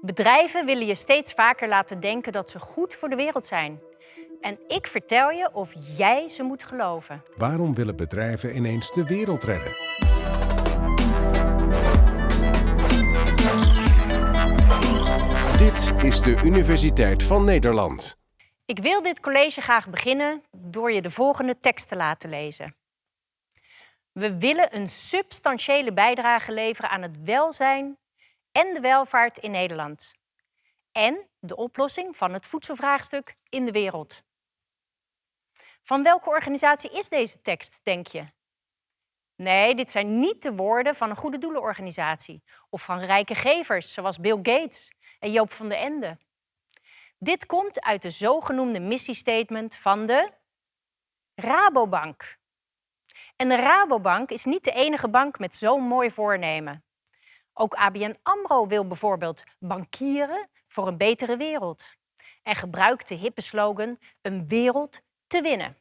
Bedrijven willen je steeds vaker laten denken dat ze goed voor de wereld zijn. En ik vertel je of jij ze moet geloven. Waarom willen bedrijven ineens de wereld redden? Dit is de Universiteit van Nederland. Ik wil dit college graag beginnen door je de volgende tekst te laten lezen. We willen een substantiële bijdrage leveren aan het welzijn en de welvaart in Nederland. En de oplossing van het voedselvraagstuk in de wereld. Van welke organisatie is deze tekst, denk je? Nee, dit zijn niet de woorden van een goede doelenorganisatie of van rijke gevers zoals Bill Gates en Joop van den Ende. Dit komt uit de zogenoemde missiestatement van de Rabobank. En de Rabobank is niet de enige bank met zo'n mooi voornemen. Ook ABN AMRO wil bijvoorbeeld bankieren voor een betere wereld. En gebruikt de hippe slogan een wereld te winnen.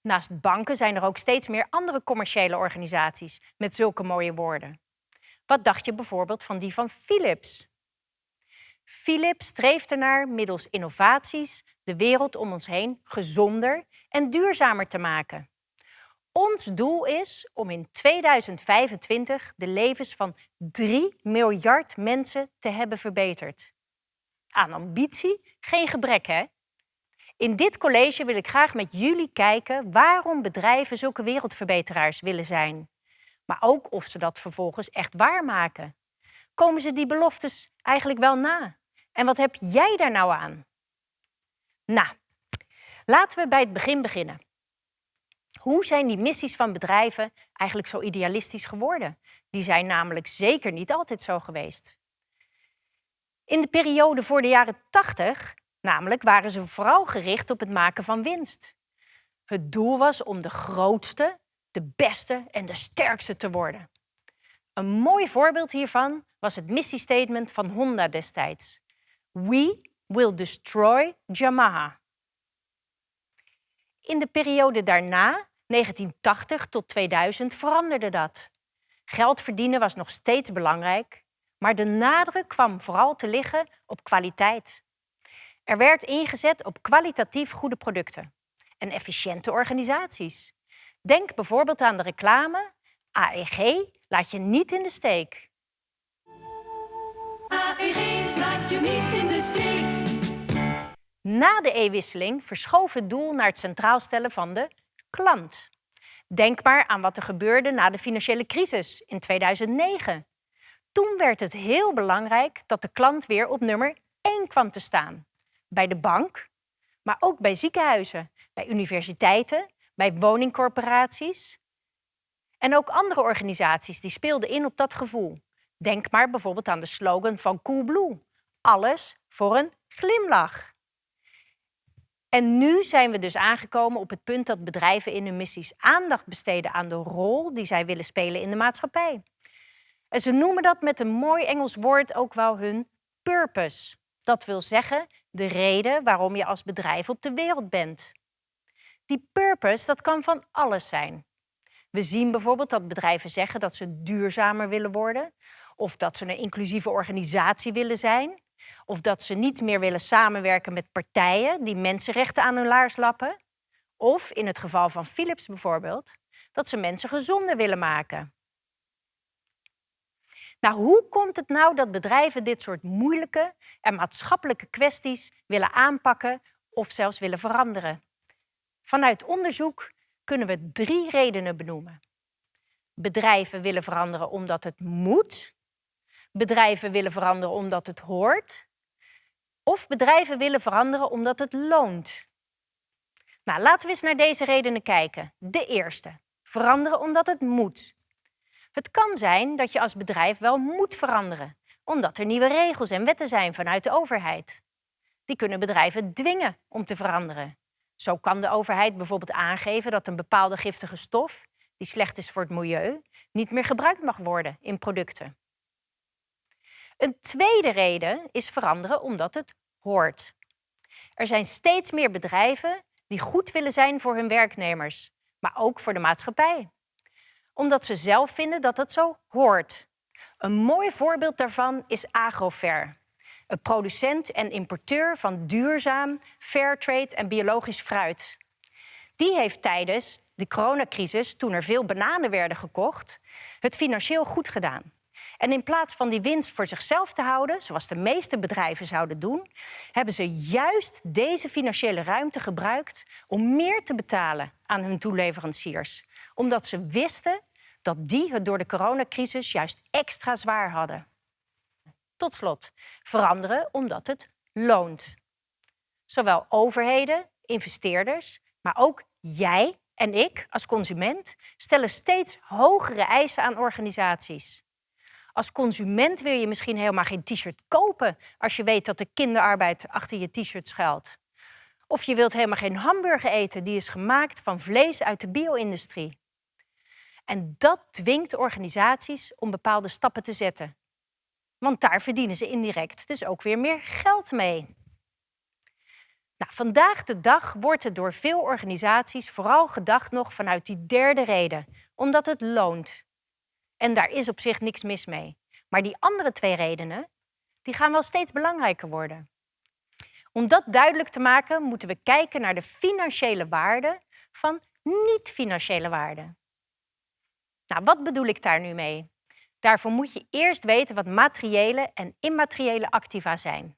Naast banken zijn er ook steeds meer andere commerciële organisaties met zulke mooie woorden. Wat dacht je bijvoorbeeld van die van Philips? Philips streeft ernaar middels innovaties de wereld om ons heen gezonder en duurzamer te maken. Ons doel is om in 2025 de levens van 3 miljard mensen te hebben verbeterd. Aan ambitie geen gebrek, hè? In dit college wil ik graag met jullie kijken waarom bedrijven zulke wereldverbeteraars willen zijn. Maar ook of ze dat vervolgens echt waarmaken. Komen ze die beloftes eigenlijk wel na? En wat heb jij daar nou aan? Nou, laten we bij het begin beginnen. Hoe zijn die missies van bedrijven eigenlijk zo idealistisch geworden? Die zijn namelijk zeker niet altijd zo geweest. In de periode voor de jaren 80 namelijk waren ze vooral gericht op het maken van winst. Het doel was om de grootste, de beste en de sterkste te worden. Een mooi voorbeeld hiervan was het missiestatement van Honda destijds. We will destroy Yamaha. In de periode daarna 1980 tot 2000 veranderde dat. Geld verdienen was nog steeds belangrijk, maar de nadruk kwam vooral te liggen op kwaliteit. Er werd ingezet op kwalitatief goede producten en efficiënte organisaties. Denk bijvoorbeeld aan de reclame AEG laat je niet in de steek. AEG laat je niet in de steek. Na de e-wisseling verschoof het doel naar het centraal stellen van de klant. Denk maar aan wat er gebeurde na de financiële crisis in 2009. Toen werd het heel belangrijk dat de klant weer op nummer 1 kwam te staan. Bij de bank, maar ook bij ziekenhuizen, bij universiteiten, bij woningcorporaties. En ook andere organisaties die speelden in op dat gevoel. Denk maar bijvoorbeeld aan de slogan van Coolblue. Alles voor een glimlach. En nu zijn we dus aangekomen op het punt dat bedrijven in hun missies aandacht besteden aan de rol die zij willen spelen in de maatschappij. En ze noemen dat met een mooi Engels woord ook wel hun purpose. Dat wil zeggen de reden waarom je als bedrijf op de wereld bent. Die purpose dat kan van alles zijn. We zien bijvoorbeeld dat bedrijven zeggen dat ze duurzamer willen worden, of dat ze een inclusieve organisatie willen zijn, of dat ze niet meer willen samenwerken met partijen die mensenrechten aan hun laars lappen. Of in het geval van Philips bijvoorbeeld, dat ze mensen gezonder willen maken. Nou, hoe komt het nou dat bedrijven dit soort moeilijke en maatschappelijke kwesties willen aanpakken of zelfs willen veranderen? Vanuit onderzoek kunnen we drie redenen benoemen. Bedrijven willen veranderen omdat het moet. Bedrijven willen veranderen omdat het hoort. Of bedrijven willen veranderen omdat het loont. Nou, laten we eens naar deze redenen kijken. De eerste. Veranderen omdat het moet. Het kan zijn dat je als bedrijf wel moet veranderen, omdat er nieuwe regels en wetten zijn vanuit de overheid. Die kunnen bedrijven dwingen om te veranderen. Zo kan de overheid bijvoorbeeld aangeven dat een bepaalde giftige stof, die slecht is voor het milieu, niet meer gebruikt mag worden in producten. Een tweede reden is veranderen omdat het hoort. Er zijn steeds meer bedrijven die goed willen zijn voor hun werknemers, maar ook voor de maatschappij. Omdat ze zelf vinden dat het zo hoort. Een mooi voorbeeld daarvan is Agrofer, een producent en importeur van duurzaam, fairtrade en biologisch fruit. Die heeft tijdens de coronacrisis, toen er veel bananen werden gekocht, het financieel goed gedaan. En in plaats van die winst voor zichzelf te houden, zoals de meeste bedrijven zouden doen, hebben ze juist deze financiële ruimte gebruikt om meer te betalen aan hun toeleveranciers. Omdat ze wisten dat die het door de coronacrisis juist extra zwaar hadden. Tot slot, veranderen omdat het loont. Zowel overheden, investeerders, maar ook jij en ik als consument stellen steeds hogere eisen aan organisaties. Als consument wil je misschien helemaal geen t-shirt kopen als je weet dat de kinderarbeid achter je t-shirt schuilt. Of je wilt helemaal geen hamburger eten die is gemaakt van vlees uit de bio-industrie. En dat dwingt organisaties om bepaalde stappen te zetten. Want daar verdienen ze indirect dus ook weer meer geld mee. Nou, vandaag de dag wordt er door veel organisaties vooral gedacht nog vanuit die derde reden, omdat het loont. En daar is op zich niks mis mee. Maar die andere twee redenen, die gaan wel steeds belangrijker worden. Om dat duidelijk te maken, moeten we kijken naar de financiële waarde van niet-financiële waarden. Nou, wat bedoel ik daar nu mee? Daarvoor moet je eerst weten wat materiële en immateriële activa zijn.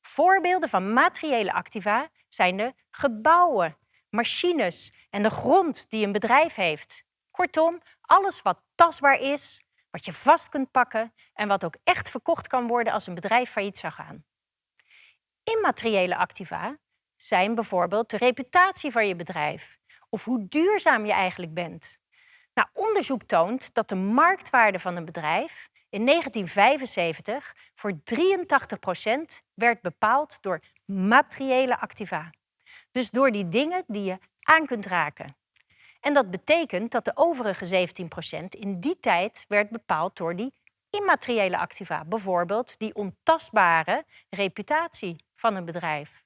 Voorbeelden van materiële activa zijn de gebouwen, machines en de grond die een bedrijf heeft. Kortom, alles wat tastbaar is, wat je vast kunt pakken en wat ook echt verkocht kan worden als een bedrijf failliet zou gaan. Immateriële activa zijn bijvoorbeeld de reputatie van je bedrijf of hoe duurzaam je eigenlijk bent. Nou, onderzoek toont dat de marktwaarde van een bedrijf in 1975 voor 83% werd bepaald door materiële activa. Dus door die dingen die je aan kunt raken. En dat betekent dat de overige 17% in die tijd werd bepaald door die immateriële activa. Bijvoorbeeld die ontastbare reputatie van een bedrijf.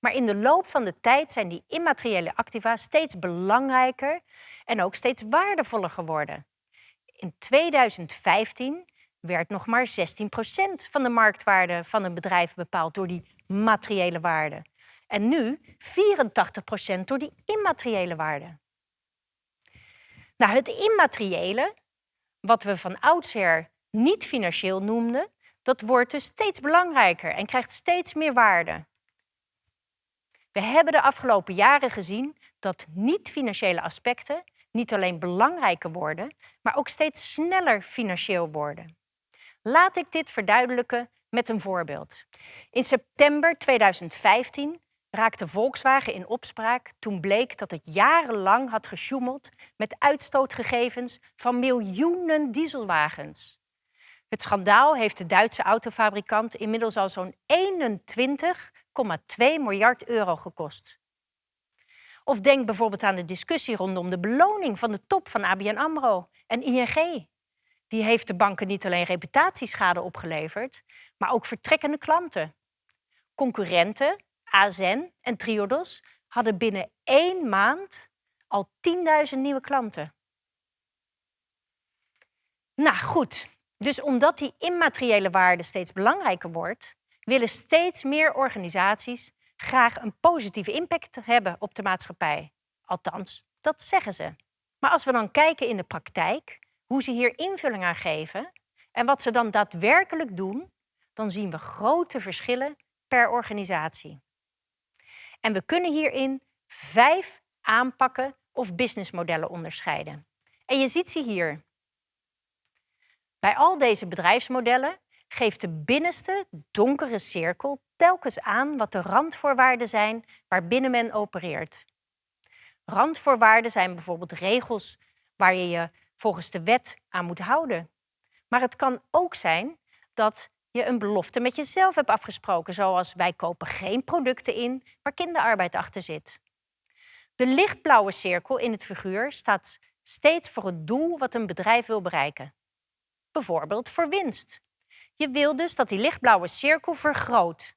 Maar in de loop van de tijd zijn die immateriële activa steeds belangrijker en ook steeds waardevoller geworden. In 2015 werd nog maar 16% van de marktwaarde van een bedrijf bepaald door die materiële waarde. En nu 84% door die immateriële waarde. Nou, het immateriële, wat we van oudsher niet financieel noemden, dat wordt dus steeds belangrijker en krijgt steeds meer waarde. We hebben de afgelopen jaren gezien dat niet-financiële aspecten niet alleen belangrijker worden, maar ook steeds sneller financieel worden. Laat ik dit verduidelijken met een voorbeeld. In september 2015 raakte Volkswagen in opspraak toen bleek dat het jarenlang had gesjoemeld met uitstootgegevens van miljoenen dieselwagens. Het schandaal heeft de Duitse autofabrikant inmiddels al zo'n 21,2 miljard euro gekost. Of denk bijvoorbeeld aan de discussie rondom de beloning van de top van ABN AMRO en ING. Die heeft de banken niet alleen reputatieschade opgeleverd, maar ook vertrekkende klanten. Concurrenten AZN en Triodos hadden binnen één maand al 10.000 nieuwe klanten. Nou goed, dus omdat die immateriële waarde steeds belangrijker wordt, willen steeds meer organisaties graag een positieve impact hebben op de maatschappij. Althans, dat zeggen ze. Maar als we dan kijken in de praktijk, hoe ze hier invulling aan geven en wat ze dan daadwerkelijk doen, dan zien we grote verschillen per organisatie. En we kunnen hierin vijf aanpakken of businessmodellen onderscheiden. En je ziet ze hier. Bij al deze bedrijfsmodellen geeft de binnenste donkere cirkel telkens aan wat de randvoorwaarden zijn waarbinnen men opereert. Randvoorwaarden zijn bijvoorbeeld regels waar je je volgens de wet aan moet houden. Maar het kan ook zijn dat je een belofte met jezelf hebt afgesproken, zoals wij kopen geen producten in waar kinderarbeid achter zit. De lichtblauwe cirkel in het figuur staat steeds voor het doel wat een bedrijf wil bereiken. Bijvoorbeeld voor winst. Je wil dus dat die lichtblauwe cirkel vergroot.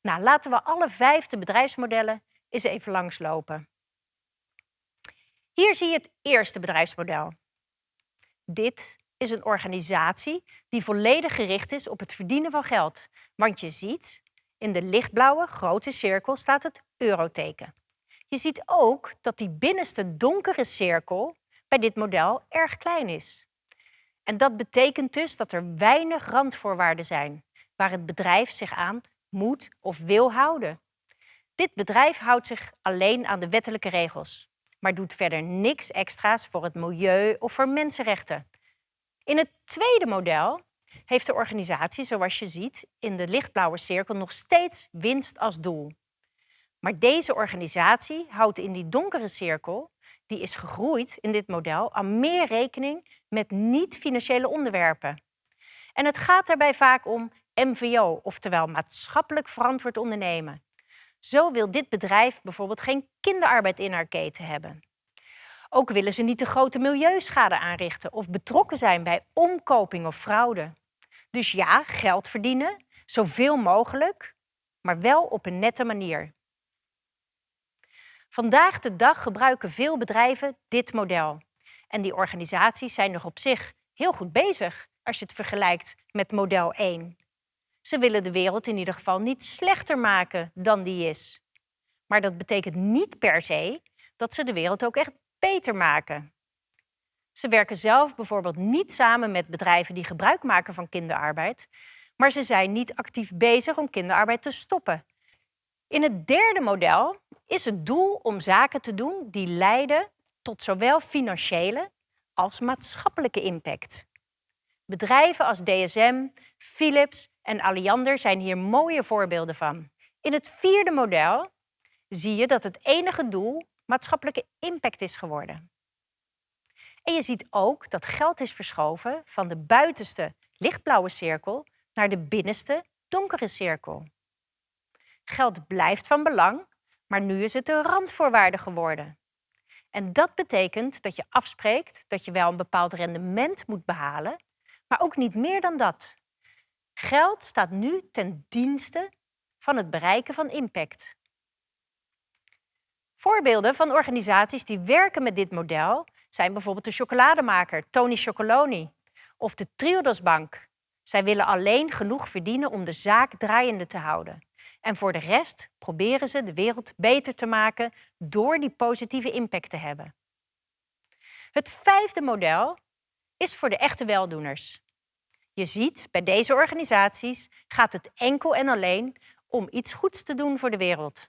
Nou, laten we alle vijfde bedrijfsmodellen eens even langslopen. Hier zie je het eerste bedrijfsmodel. Dit is een organisatie die volledig gericht is op het verdienen van geld. Want je ziet, in de lichtblauwe grote cirkel staat het euroteken. Je ziet ook dat die binnenste donkere cirkel bij dit model erg klein is. En dat betekent dus dat er weinig randvoorwaarden zijn waar het bedrijf zich aan moet of wil houden. Dit bedrijf houdt zich alleen aan de wettelijke regels, maar doet verder niks extra's voor het milieu of voor mensenrechten. In het tweede model heeft de organisatie, zoals je ziet, in de lichtblauwe cirkel nog steeds winst als doel. Maar deze organisatie houdt in die donkere cirkel, die is gegroeid in dit model, aan meer rekening met niet-financiële onderwerpen. En het gaat daarbij vaak om MVO, oftewel maatschappelijk verantwoord ondernemen. Zo wil dit bedrijf bijvoorbeeld geen kinderarbeid in haar keten hebben. Ook willen ze niet de grote milieuschade aanrichten of betrokken zijn bij omkoping of fraude. Dus ja, geld verdienen, zoveel mogelijk, maar wel op een nette manier. Vandaag de dag gebruiken veel bedrijven dit model. En die organisaties zijn nog op zich heel goed bezig als je het vergelijkt met model 1. Ze willen de wereld in ieder geval niet slechter maken dan die is. Maar dat betekent niet per se dat ze de wereld ook echt beter maken. Ze werken zelf bijvoorbeeld niet samen met bedrijven die gebruik maken van kinderarbeid, maar ze zijn niet actief bezig om kinderarbeid te stoppen. In het derde model is het doel om zaken te doen die leiden tot zowel financiële als maatschappelijke impact. Bedrijven als DSM, Philips en Alliander zijn hier mooie voorbeelden van. In het vierde model zie je dat het enige doel maatschappelijke impact is geworden. En je ziet ook dat geld is verschoven van de buitenste lichtblauwe cirkel naar de binnenste donkere cirkel. Geld blijft van belang, maar nu is het een randvoorwaarde geworden. En dat betekent dat je afspreekt dat je wel een bepaald rendement moet behalen, maar ook niet meer dan dat. Geld staat nu ten dienste van het bereiken van impact. Voorbeelden van organisaties die werken met dit model zijn bijvoorbeeld de chocolademaker Tony Chocoloni of de Triodos Bank. Zij willen alleen genoeg verdienen om de zaak draaiende te houden. En voor de rest proberen ze de wereld beter te maken door die positieve impact te hebben. Het vijfde model is voor de echte weldoeners. Je ziet, bij deze organisaties gaat het enkel en alleen om iets goeds te doen voor de wereld.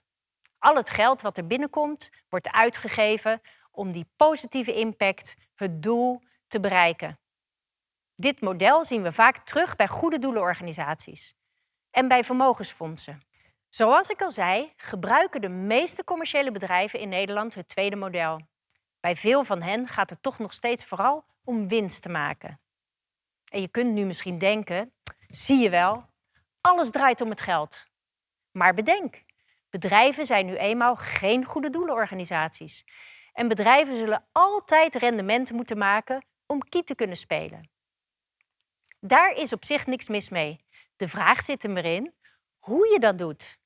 Al het geld wat er binnenkomt, wordt uitgegeven om die positieve impact, het doel, te bereiken. Dit model zien we vaak terug bij goede doelenorganisaties en bij vermogensfondsen. Zoals ik al zei, gebruiken de meeste commerciële bedrijven in Nederland het tweede model. Bij veel van hen gaat het toch nog steeds vooral om winst te maken. En je kunt nu misschien denken, zie je wel, alles draait om het geld. Maar bedenk, bedrijven zijn nu eenmaal geen goede doelenorganisaties. En bedrijven zullen altijd rendementen moeten maken om kiet te kunnen spelen. Daar is op zich niks mis mee. De vraag zit er maar in hoe je dat doet.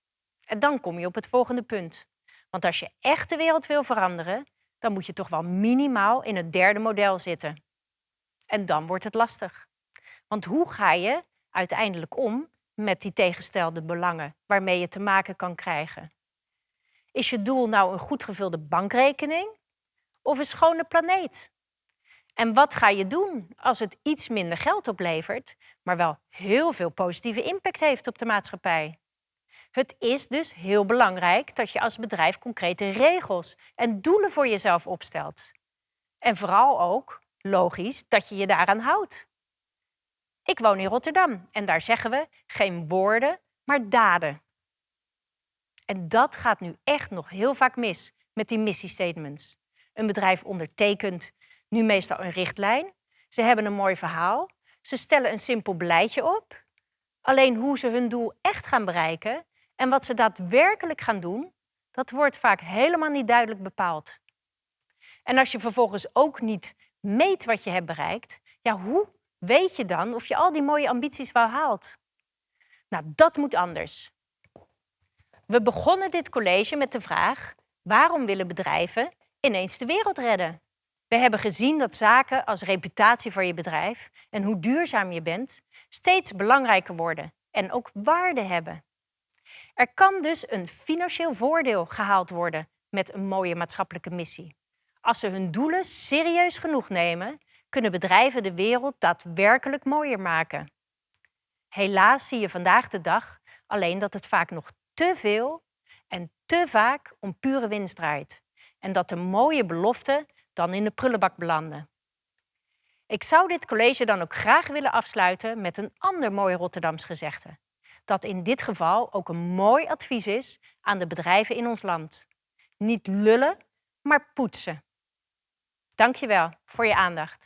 En dan kom je op het volgende punt. Want als je echt de wereld wil veranderen, dan moet je toch wel minimaal in het derde model zitten. En dan wordt het lastig. Want hoe ga je uiteindelijk om met die tegenstelde belangen waarmee je te maken kan krijgen? Is je doel nou een goed gevulde bankrekening of een schone planeet? En wat ga je doen als het iets minder geld oplevert, maar wel heel veel positieve impact heeft op de maatschappij? Het is dus heel belangrijk dat je als bedrijf concrete regels en doelen voor jezelf opstelt. En vooral ook, logisch, dat je je daaraan houdt. Ik woon in Rotterdam en daar zeggen we geen woorden, maar daden. En dat gaat nu echt nog heel vaak mis met die missiestatements. Een bedrijf ondertekent nu meestal een richtlijn. Ze hebben een mooi verhaal. Ze stellen een simpel beleidje op. Alleen hoe ze hun doel echt gaan bereiken en wat ze daadwerkelijk gaan doen, dat wordt vaak helemaal niet duidelijk bepaald. En als je vervolgens ook niet meet wat je hebt bereikt, ja, hoe weet je dan of je al die mooie ambities wel haalt? Nou, dat moet anders. We begonnen dit college met de vraag: waarom willen bedrijven ineens de wereld redden? We hebben gezien dat zaken als reputatie voor je bedrijf en hoe duurzaam je bent steeds belangrijker worden en ook waarde hebben. Er kan dus een financieel voordeel gehaald worden met een mooie maatschappelijke missie. Als ze hun doelen serieus genoeg nemen, kunnen bedrijven de wereld daadwerkelijk mooier maken. Helaas zie je vandaag de dag alleen dat het vaak nog te veel en te vaak om pure winst draait. En dat de mooie beloften dan in de prullenbak belanden. Ik zou dit college dan ook graag willen afsluiten met een ander mooi Rotterdams gezegde. Dat in dit geval ook een mooi advies is aan de bedrijven in ons land. Niet lullen, maar poetsen. Dank je wel voor je aandacht.